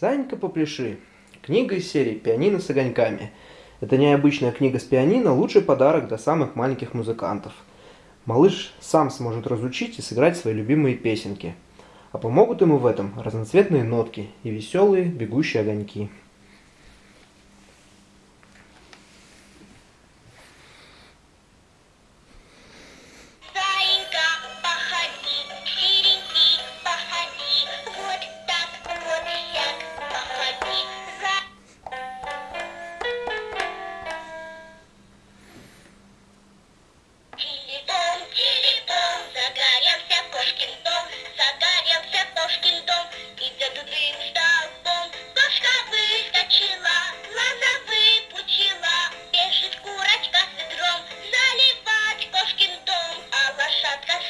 Занька попляши. Книга из серии «Пианино с огоньками». Это необычная книга с пианино – лучший подарок для самых маленьких музыкантов. Малыш сам сможет разучить и сыграть свои любимые песенки. А помогут ему в этом разноцветные нотки и веселые бегущие огоньки. that